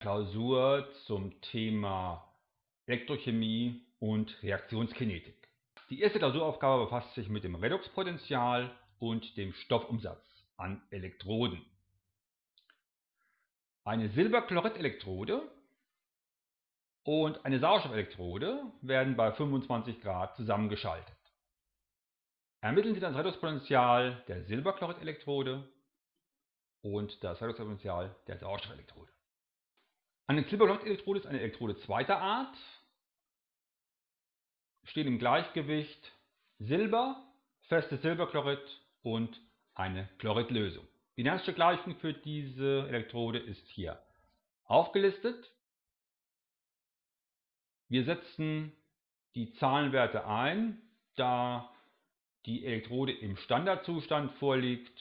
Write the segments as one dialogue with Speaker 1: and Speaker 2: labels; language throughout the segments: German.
Speaker 1: Klausur zum Thema Elektrochemie und Reaktionskinetik. Die erste Klausuraufgabe befasst sich mit dem Redoxpotential und dem Stoffumsatz an Elektroden. Eine Silberchlorid-Elektrode und eine Sauerstoffelektrode werden bei 25 Grad zusammengeschaltet. Ermitteln Sie das Redoxpotential der Silberchlorid-Elektrode und das Redoxpotential der Sauerstoffelektrode. Eine Silberchlorid-Elektrode ist eine Elektrode zweiter Art. Stehen im Gleichgewicht Silber, festes Silberchlorid und eine Chloridlösung. Die Nernsche Gleichung für diese Elektrode ist hier aufgelistet. Wir setzen die Zahlenwerte ein, da die Elektrode im Standardzustand vorliegt,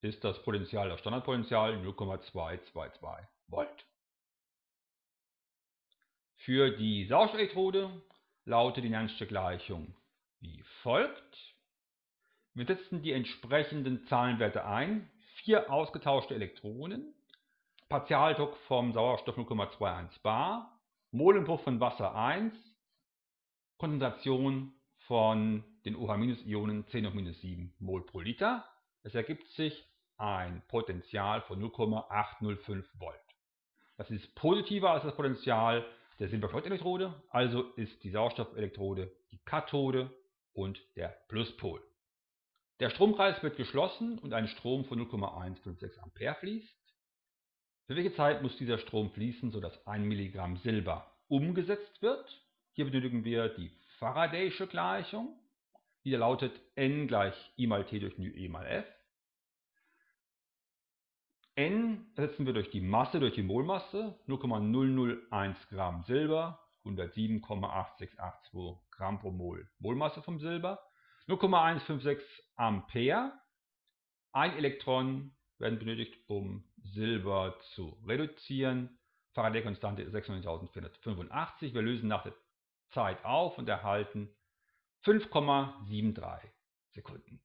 Speaker 1: ist das Potential, das Standardpotential 0,222 Volt. Für die Sauerstoffelektrode lautet die Nernste Gleichung wie folgt. Wir setzen die entsprechenden Zahlenwerte ein. Vier ausgetauschte Elektronen, Partialdruck vom Sauerstoff 0,21 bar, Molendruck von Wasser 1, Konzentration von den OH-Ionen 10 hoch minus 7 Mol pro Liter. Es ergibt sich ein Potential von 0,805 Volt. Das ist positiver als das Potential der Silberchlorid-Elektrode, also ist die Sauerstoffelektrode die Kathode und der Pluspol. Der Stromkreis wird geschlossen und ein Strom von 0,156 Ampere fließt. Für welche Zeit muss dieser Strom fließen, sodass 1 Milligramm Silber umgesetzt wird? Hier benötigen wir die Faraday'sche Gleichung, die lautet N gleich I mal T durch μ E mal F. N ersetzen wir durch die Masse, durch die Molmasse, 0,001 Gramm Silber, 107,8682 Gramm pro Mol Molmasse vom Silber, 0,156 Ampere, ein Elektron werden benötigt, um Silber zu reduzieren. Faraday-Konstante ist 96.485. Wir lösen nach der Zeit auf und erhalten 5,73 Sekunden.